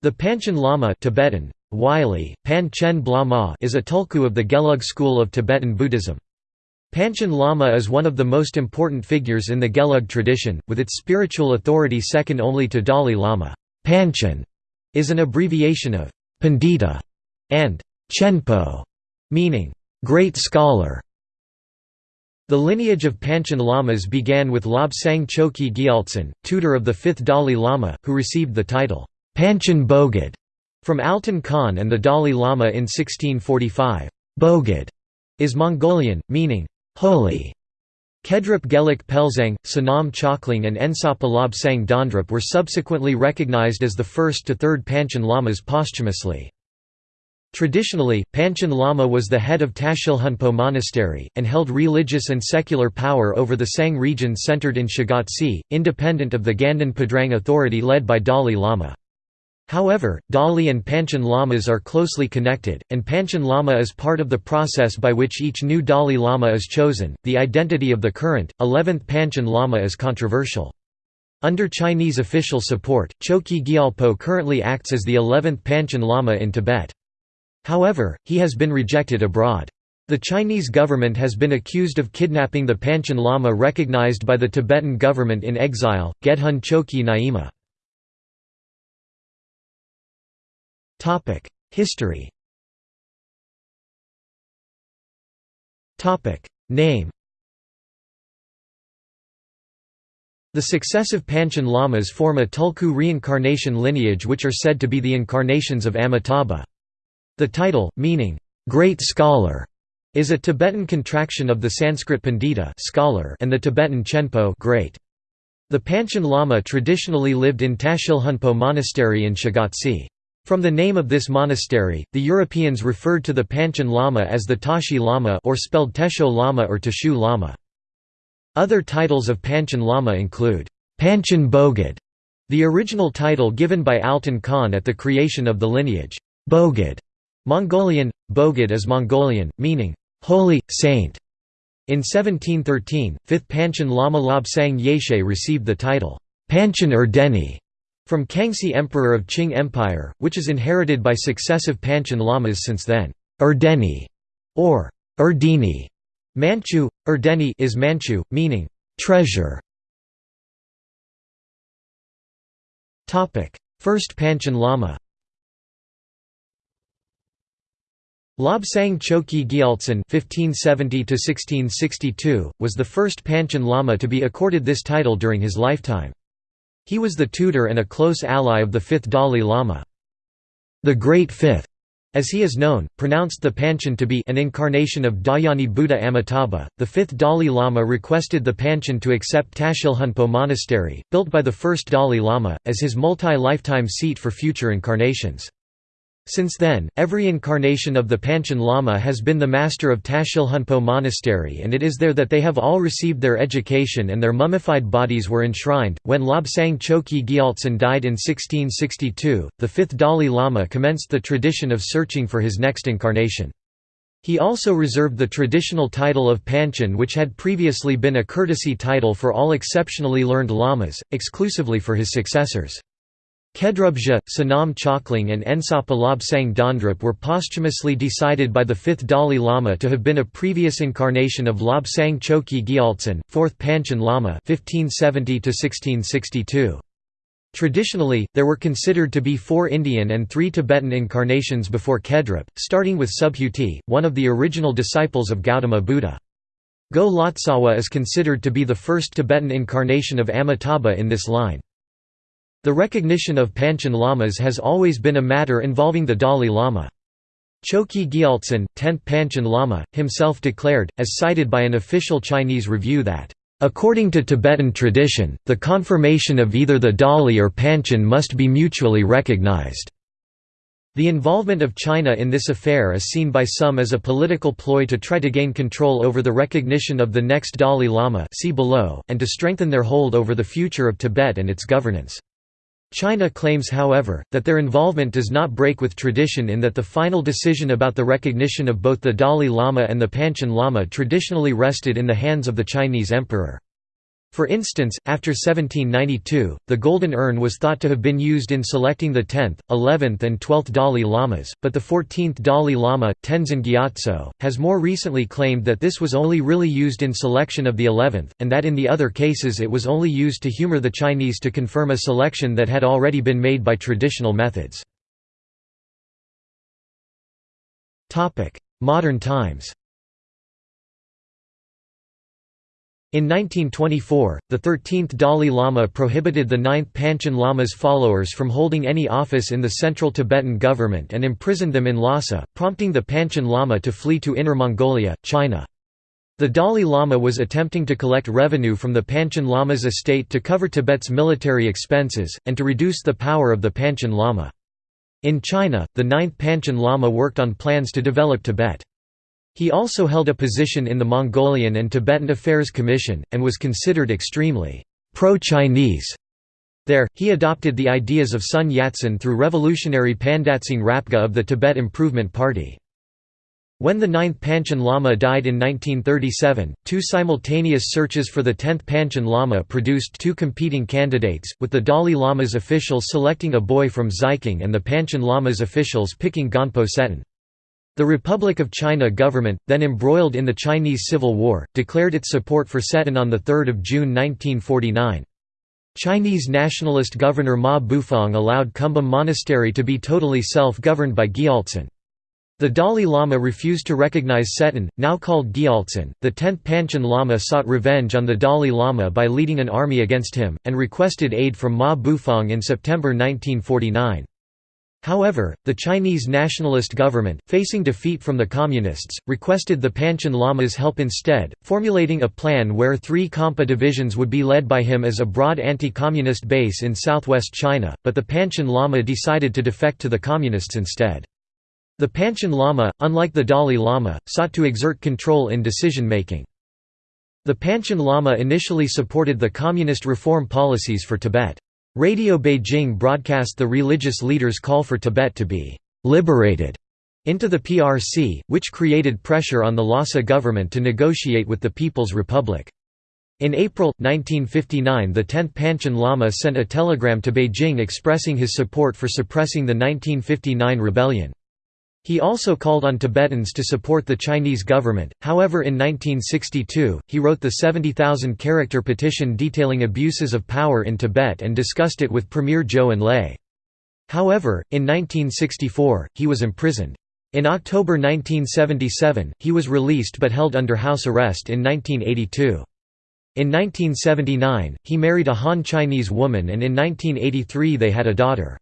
The Panchen Lama Tibetan, Wylie, Pan Chen Blama is a tulku of the Gelug school of Tibetan Buddhism. Panchen Lama is one of the most important figures in the Gelug tradition, with its spiritual authority second only to Dalai Lama. Panchen is an abbreviation of Pandita and Chenpo, meaning great scholar. The lineage of Panchen Lamas began with Lobsang Choki Gyaltsen, tutor of the fifth Dalai Lama, who received the title Panchen Bogd from Altan Khan and the Dalai Lama in 1645. Bogd is Mongolian, meaning holy. Khedrup Gelek Pelzang, Sonam Chokling and Ensapa Lobsang Dondrup were subsequently recognized as the first to third Panchen Lamas posthumously. Traditionally, Panchen Lama was the head of Tashilhunpo Monastery, and held religious and secular power over the Tsang region centered in Shigatse, independent of the Ganden Phodrang authority led by Dalai Lama. However, Dalai and Panchen Lamas are closely connected, and Panchen Lama is part of the process by which each new Dalai Lama is chosen. The identity of the current, 11th Panchen Lama is controversial. Under Chinese official support, Choki Gyalpo currently acts as the 11th Panchen Lama in Tibet. However, he has been rejected abroad. The Chinese government has been accused of kidnapping the Panchen Lama recognized by the Tibetan government in exile, Gedhun Choki Nyima. History Topic: Name The successive Panchen Lamas form a Tulku reincarnation lineage which are said to be the incarnations of Amitabha. The title, meaning, "'Great Scholar' is a Tibetan contraction of the Sanskrit Pandita scholar and the Tibetan Chenpo great. The Panchen Lama traditionally lived in Tashilhunpo Monastery in Shigatse. From the name of this monastery, the Europeans referred to the Panchen Lama as the Tashi Lama or spelled Tesho Lama or Teshu Lama. Other titles of Panchen Lama include, Panchen Bogd, the original title given by Altan Khan at the creation of the lineage, Bogd, Mongolian, Bogd is Mongolian, meaning, holy, saint. In 1713, 5th Panchen Lama Lobsang Yeshe received the title, Panchen Erdeni, from Kangxi Emperor of Qing Empire, which is inherited by successive Panchen Lamas since then. Erdeni, or Erdini, Manchu, Erdeni is Manchu, meaning, treasure. First Panchen Lama Lobsang Choki Gyaltsen (1570–1662) was the first Panchen Lama to be accorded this title during his lifetime. He was the tutor and a close ally of the fifth Dalai Lama. The Great Fifth, as he is known, pronounced the Panchen to be an incarnation of Dhyani Buddha Amitabha. The fifth Dalai Lama requested the Panchen to accept Tashilhunpo Monastery, built by the first Dalai Lama, as his multi-lifetime seat for future incarnations. Since then, every incarnation of the Panchen Lama has been the master of Tashilhunpo Monastery and it is there that they have all received their education and their mummified bodies were enshrined. When Lobsang Choki Gyaltsen died in 1662, the fifth Dalai Lama commenced the tradition of searching for his next incarnation. He also reserved the traditional title of Panchen which had previously been a courtesy title for all exceptionally learned lamas, exclusively for his successors. Kedrubja, Sonam Chokling and Ensapa Lobsang Dondrup were posthumously decided by the fifth Dalai Lama to have been a previous incarnation of Lobsang Choki Gyaltsen, fourth Panchen Lama 1570 Traditionally, there were considered to be four Indian and three Tibetan incarnations before Kedrup, starting with Subhuti, one of the original disciples of Gautama Buddha. Go Lotsawa is considered to be the first Tibetan incarnation of Amitabha in this line. The recognition of Panchen Lamas has always been a matter involving the Dalai Lama. Choki Gyaltsen, 10th Panchen Lama, himself declared, as cited by an official Chinese review that, "...according to Tibetan tradition, the confirmation of either the Dalai or Panchen must be mutually recognized." The involvement of China in this affair is seen by some as a political ploy to try to gain control over the recognition of the next Dalai Lama see below, and to strengthen their hold over the future of Tibet and its governance. China claims however, that their involvement does not break with tradition in that the final decision about the recognition of both the Dalai Lama and the Panchen Lama traditionally rested in the hands of the Chinese emperor. For instance, after 1792, the golden urn was thought to have been used in selecting the 10th, 11th and 12th Dalai Lamas, but the 14th Dalai Lama, Tenzin Gyatso, has more recently claimed that this was only really used in selection of the 11th, and that in the other cases it was only used to humor the Chinese to confirm a selection that had already been made by traditional methods. Modern times In 1924, the 13th Dalai Lama prohibited the 9th Panchen Lama's followers from holding any office in the central Tibetan government and imprisoned them in Lhasa, prompting the Panchen Lama to flee to Inner Mongolia, China. The Dalai Lama was attempting to collect revenue from the Panchen Lama's estate to cover Tibet's military expenses, and to reduce the power of the Panchen Lama. In China, the 9th Panchen Lama worked on plans to develop Tibet. He also held a position in the Mongolian and Tibetan Affairs Commission, and was considered extremely pro-Chinese. There, he adopted the ideas of Sun Yat-sen through revolutionary Pandatsang Rapga of the Tibet Improvement Party. When the ninth Panchen Lama died in 1937, two simultaneous searches for the tenth Panchen Lama produced two competing candidates, with the Dalai Lama's officials selecting a boy from Xiqing and the Panchen Lama's officials picking Gonpo Tsetan. The Republic of China government, then embroiled in the Chinese Civil War, declared its support for Tsetan on 3 June 1949. Chinese nationalist governor Ma Bufang allowed Kumbum Monastery to be totally self-governed by Gyaltsen. The Dalai Lama refused to recognize Tsetan, now called Gyaltsen. The 10th Panchen Lama sought revenge on the Dalai Lama by leading an army against him, and requested aid from Ma Bufang in September 1949. However, the Chinese nationalist government, facing defeat from the Communists, requested the Panchen Lamas help instead, formulating a plan where three Khampa divisions would be led by him as a broad anti-communist base in southwest China, but the Panchen Lama decided to defect to the Communists instead. The Panchen Lama, unlike the Dalai Lama, sought to exert control in decision-making. The Panchen Lama initially supported the communist reform policies for Tibet. Radio Beijing broadcast the religious leaders' call for Tibet to be «liberated» into the PRC, which created pressure on the Lhasa government to negotiate with the People's Republic. In April, 1959 the 10th Panchen Lama sent a telegram to Beijing expressing his support for suppressing the 1959 rebellion. He also called on Tibetans to support the Chinese government, however in 1962, he wrote the 70,000-character petition detailing abuses of power in Tibet and discussed it with Premier Zhou Enlai. However, in 1964, he was imprisoned. In October 1977, he was released but held under house arrest in 1982. In 1979, he married a Han Chinese woman and in 1983 they had a daughter.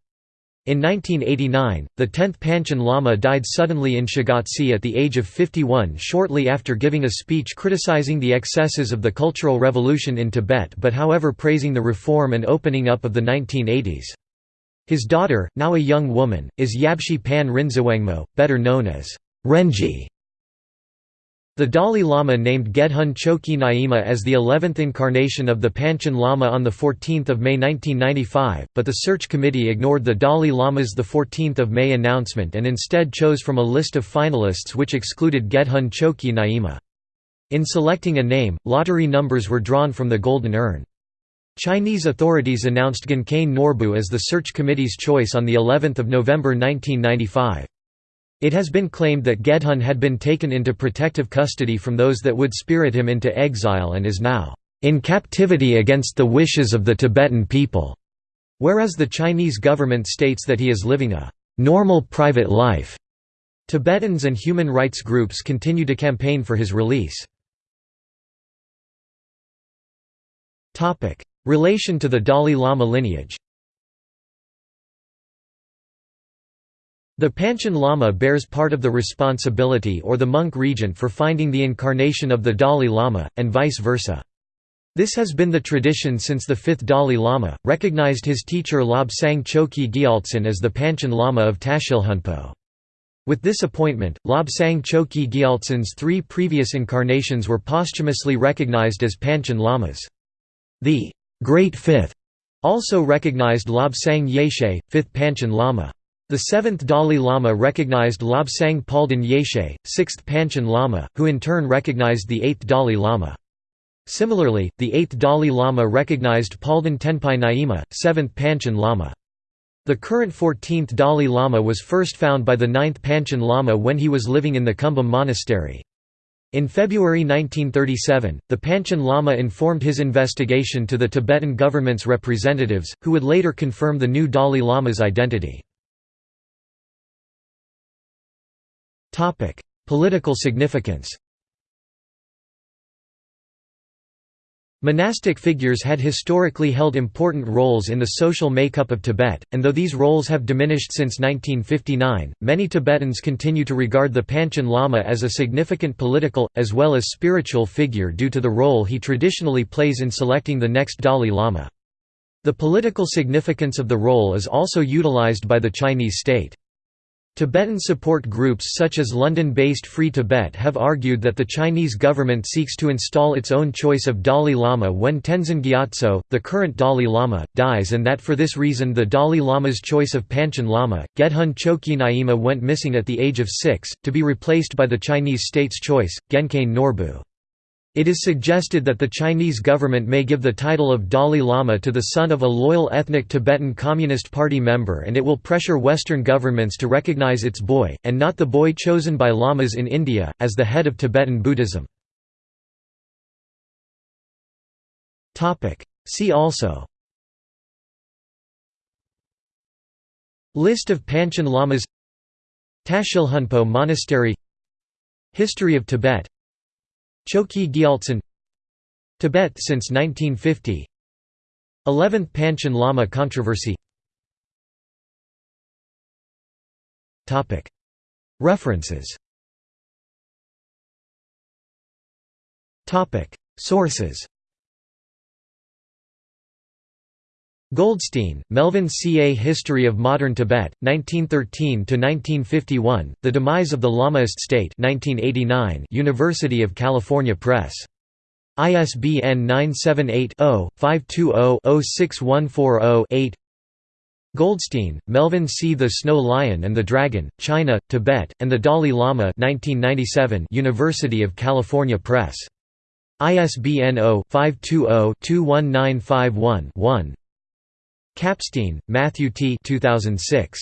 In 1989, the 10th Panchen Lama died suddenly in Shigatse at the age of 51 shortly after giving a speech criticizing the excesses of the Cultural Revolution in Tibet but however praising the reform and opening up of the 1980s. His daughter, now a young woman, is Yabshi Pan Rinzawangmo, better known as Renji. The Dalai Lama named Gedhun Chokyi Nyima as the 11th incarnation of the Panchen Lama on 14 May 1995, but the search committee ignored the Dalai Lama's 14 May announcement and instead chose from a list of finalists which excluded Gedhun Chokyi Nyima. In selecting a name, lottery numbers were drawn from the Golden Urn. Chinese authorities announced Gyaincain Norbu as the search committee's choice on of November 1995. It has been claimed that Gedhun had been taken into protective custody from those that would spirit him into exile and is now in captivity against the wishes of the Tibetan people, whereas the Chinese government states that he is living a normal private life. Tibetans and human rights groups continue to campaign for his release. Relation to the Dalai Lama lineage The Panchen Lama bears part of the responsibility or the monk regent for finding the incarnation of the Dalai Lama, and vice versa. This has been the tradition since the fifth Dalai Lama, recognized his teacher Lobsang Chokyi Gyaltsen as the Panchen Lama of Tashilhunpo. With this appointment, Lobsang Chokyi Gyaltsen's three previous incarnations were posthumously recognized as Panchen Lamas. The Great Fifth also recognized Lobsang Yeshe, fifth Panchen Lama. The seventh Dalai Lama recognized Lobsang Palden Yeshe, sixth Panchen Lama, who in turn recognized the eighth Dalai Lama. Similarly, the 8th Dalai Lama recognized Palden Tenpai Nyima, 7th Panchen Lama. The current 14th Dalai Lama was first found by the 9th Panchen Lama when he was living in the Kumbum Monastery. In February 1937, the Panchen Lama informed his investigation to the Tibetan government's representatives, who would later confirm the new Dalai Lama's identity. Political significance Monastic figures had historically held important roles in the social makeup of Tibet, and though these roles have diminished since 1959, many Tibetans continue to regard the Panchen Lama as a significant political, as well as spiritual figure due to the role he traditionally plays in selecting the next Dalai Lama. The political significance of the role is also utilized by the Chinese state. Tibetan support groups such as London-based Free Tibet have argued that the Chinese government seeks to install its own choice of Dalai Lama when Tenzin Gyatso, the current Dalai Lama, dies and that for this reason the Dalai Lama's choice of Panchen Lama, Gedhun Chokyi Nyima went missing at the age of six, to be replaced by the Chinese state's choice, Gyaincain Norbu. It is suggested that the Chinese government may give the title of Dalai Lama to the son of a loyal ethnic Tibetan Communist Party member and it will pressure Western governments to recognize its boy, and not the boy chosen by lamas in India, as the head of Tibetan Buddhism. See also List of Panchen Lamas Tashilhunpo Monastery History of Tibet Chokyi Gyaltsen Tibet since 1950 11th Panchen Lama controversy. References. Sources Goldstein, Melvin C. A History of Modern Tibet, 1913–1951, The Demise of the Lamaist State 1989, University of California Press. ISBN 978-0-520-06140-8 Goldstein, Melvin C. The Snow Lion and the Dragon, China, Tibet, and the Dalai Lama 1997, University of California Press. ISBN 0-520-21951-1 Kapstein, Matthew T. 2006.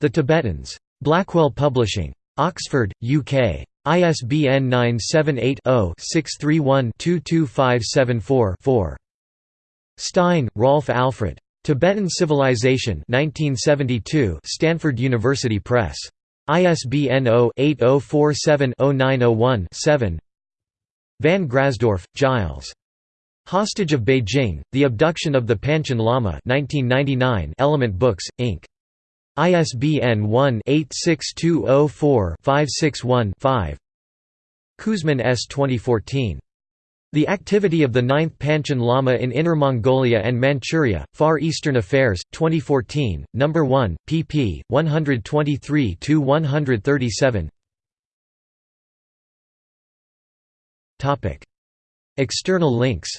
The Tibetans. Blackwell Publishing. Oxford, UK. ISBN 978-0-631-22574-4. Stein, Rolf Alfred. Tibetan Civilization 1972 Stanford University Press. ISBN 0-8047-0901-7 Van Grasdorff, Giles. Hostage of Beijing, The Abduction of the Panchen Lama 1999 Element Books, Inc. ISBN 1-86204-561-5 Kuzmin S. 2014. The Activity of the Ninth Panchen Lama in Inner Mongolia and Manchuria, Far Eastern Affairs, 2014, No. 1, pp. 123–137 External links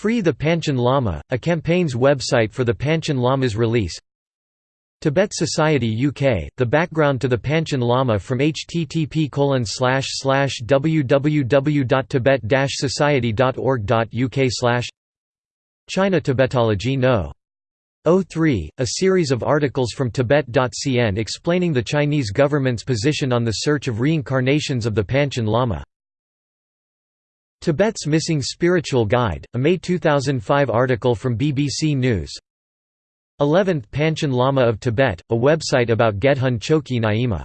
Free the Panchen Lama, a campaign's website for the Panchen Lama's release. Tibet Society UK, the background to the Panchen Lama from http www.tibet-society.org.uk China Tibetology No. 03, a series of articles from Tibet.cn explaining the Chinese government's position on the search of reincarnations of the Panchen Lama Tibet's Missing Spiritual Guide, a May 2005 article from BBC News. 11th Panchen Lama of Tibet, a website about Gedhun Chokyi Nyima